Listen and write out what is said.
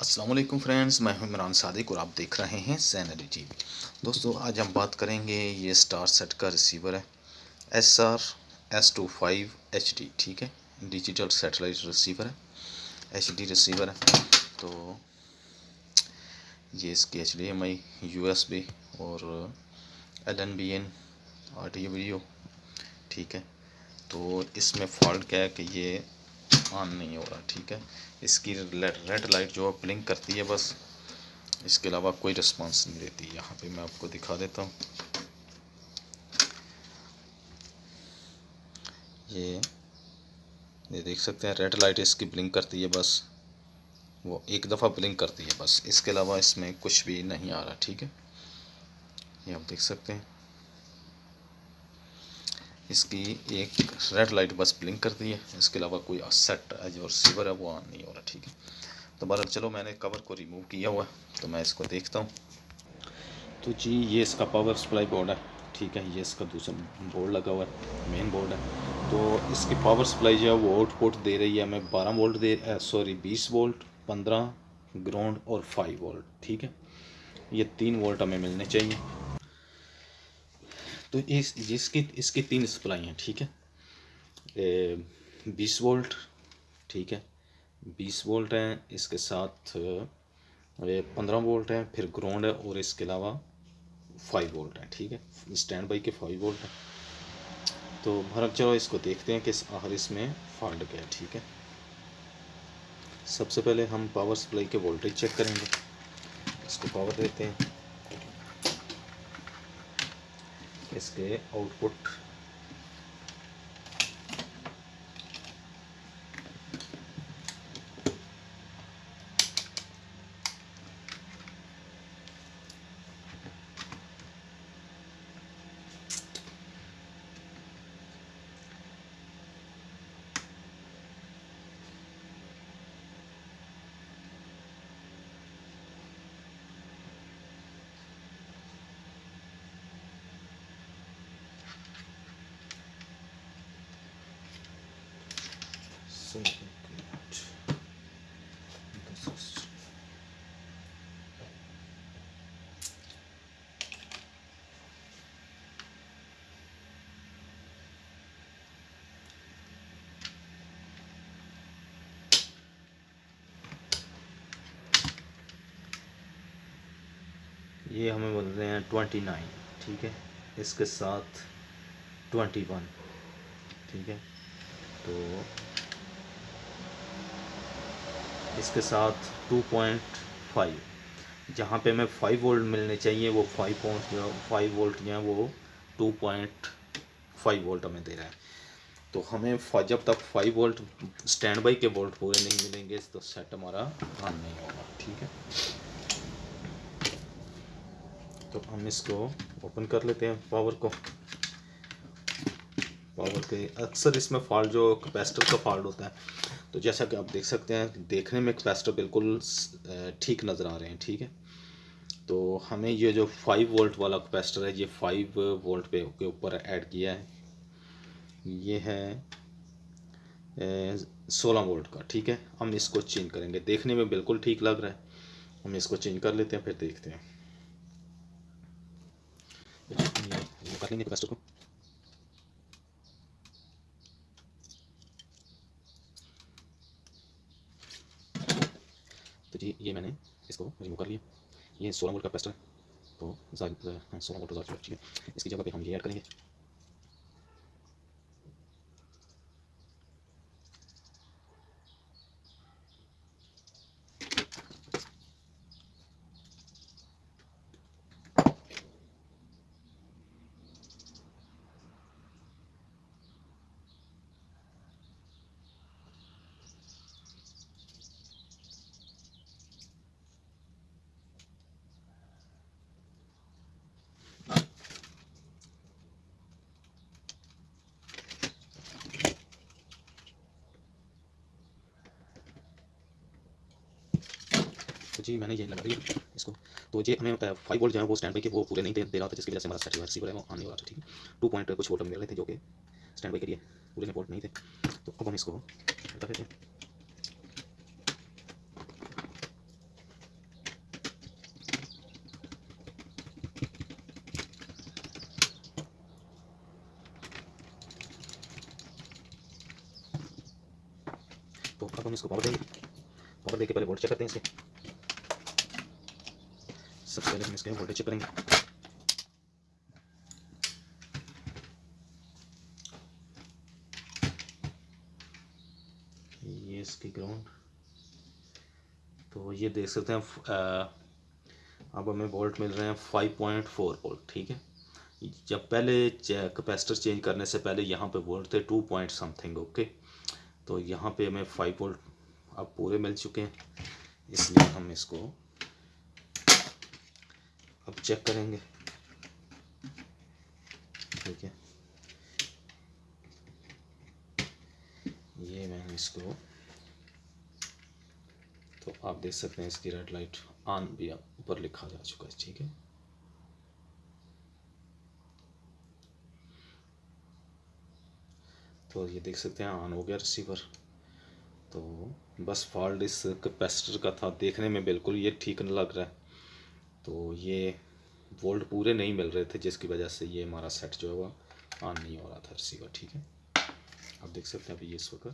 Aslam friends, मैं हूँ इमरान सादिक और आप देख रहे हैं सैनरी टी दोस्तों, आज हम बात करेंगे ये स्टार सेट का रिसीवर है S R S two five H D ठीक है? डिजिटल सेटेलाइट रिसीवर है एच डी रिसीवर है। तो ये इसकी H D M I U S B और L N B N audio video ठीक है? तो इसमें फॉल्ट क्या है कि ये ऑन नहीं हो रहा, ठीक है? इसकी रेड लाइट जो है ब्लिंक करती है बस, इसके अलावा कोई रिस्पांस नहीं देती यहाँ पे मैं आपको दिखा देता हूँ। ये ये देख सकते हैं रेड लाइट इसकी ब्लिंक करती है बस। वो एक दफ़ा ब्लिंक करती है बस। इसके अलावा इसमें कुछ भी नहीं आ रहा, ठीक है? ये आप देख सकते हैं। इसकी एक रेड लाइट बस ब्लिंक करती है। इसके अलावा कोई सेट जो रिसीवर है, वो ऑन नहीं हो रहा, ठीक है। तो बहर चलो मैंने कवर को रिमूव किया हुआ है तो मैं इसको देखता हूँ। तो जी, ये इसका पावर सप्लाई बोर्ड है, ठीक है। ये इसका दूसरा बोर्ड लगा हुआ है मेन बोर्ड है। तो इसकी पावर सप्लाई जो है, वो आउटपुट दे रही है हमें बारह वोल्ट दे सॉरी बीस वोल्ट पंद्रह ग्राउंड और फाइव वोल्ट ठीक है। ये तीन वोल्ट हमें मिलने चाहिए। तो इस, जिसकी, इसकी तीन सप्लाई हैं, ठीक है? बीस वोल्ट, ठीक है? बीस वोल्ट हैं, इसके साथ पंद्रह वोल्ट है, फिर ग्राउंड है, और इसके अलावा फाइव वोल्ट है, ठीक है? स्टैंड बाई के फाइव वोल्ट हैं। तो भारत, चलो इसको देखते हैं कि इस, आखिर इसमें फॉल्ट क्या है, ठीक है? सबसे पहले हम पावर सप्लाई के वोल्टेज चेक करेंगे। इसको पावर देते हैं। इसके आउटपुट ये हमें बोल रहे हैं ट्वेंटी नाइन ठीक है? इसके साथ ट्वेंटी वन ठीक है? तो इसके साथ टू पॉइंट फाइव जहाँ पे हमें फाइव वोल्ट मिलने चाहिए, वो फाइव पॉइंट जो फाइव वोल्ट जो है वो टू पॉइंट फाइव वोल्ट हमें दे रहा है। तो हमें जब तक फाइव वोल्ट स्टैंड बाई के वोल्ट पूरे नहीं मिलेंगे तो सेट हमारा ऑन नहीं होगा, ठीक है? तो हम इसको ओपन कर लेते हैं पावर को। पावर के अक्सर इसमें फॉल्ट, जो कैपेसिटर का फॉल्ट होता है तो जैसा कि आप देख सकते हैं, देखने में कैपेसिटर बिल्कुल ठीक नज़र आ रहे हैं, ठीक है? तो हमें ये जो फाइव वोल्ट वाला कैपेसिटर है, ये फाइव वोल्ट पे, के ऊपर ऐड किया है। ये है सोलह वोल्ट का, ठीक है? हम इसको चेंज करेंगे। देखने में बिल्कुल ठीक लग रहा है। हम इसको चेंज कर लेते हैं, फिर देखते हैं। कैपेसिटर को। तो जी, ये मैंने इसको रिमूव कर लिया। ये सोलह वोल्ट का पेस्टर है। तो सोलह वोल्ट ठीक है। इसकी जगह पे हम ये ऐड करेंगे। जी मैंने ये लगा दिया इसको। तो ये हमें फाइव वोल्ट जो है वो स्टैंड बाई के वो पूरे नहीं दे, रहा था जिसकी वजह से हमारा स्टैटिक रिसीवर है वो आने वाला था ठीक है? टू पॉइंट कुछ वोल्ट मिल रहे थे जो कि स्टैंड बाई के लिए पूरे वोल्ट नहीं थे। तो अब हम इसको बता देते तो अब हम इसको पावर देंगे पावर देके पहले वोल्ट चेक करते हैं इसे। सबसे पहले हम इसके वोल्टेज चेक करेंगे। ये इसकी ग्राउंड तो ये देख सकते हैं अब हमें वोल्ट मिल रहे हैं फाइव पॉइंट फोर वोल्ट ठीक है? जब पहले कैपेसिटर चेंज करने से पहले यहाँ पे वोल्ट थे टू पॉइंट समथिंग ओके तो यहाँ पे हमें फाइव वोल्ट अब पूरे मिल चुके हैं, इसलिए हम इसको अब चेक करेंगे। ठीक है। ये मैंने इसको तो आप देख सकते हैं इसकी रेड लाइट ऑन भी ऊपर लिखा जा चुका है, ठीक है। तो ये देख सकते हैं ऑन हो गया रिसीवर तो बस फॉल्ट इस कैपेसिटर का था, देखने में बिल्कुल ये ठीक नहीं लग रहा है। तो ये वोल्ट पूरे नहीं मिल रहे थे, जिसकी वजह से ये हमारा सेट जो है वह ऑन नहीं हो रहा था रिसीवर ठीक है? आप देख सकते हैं अभी ये इस वक्त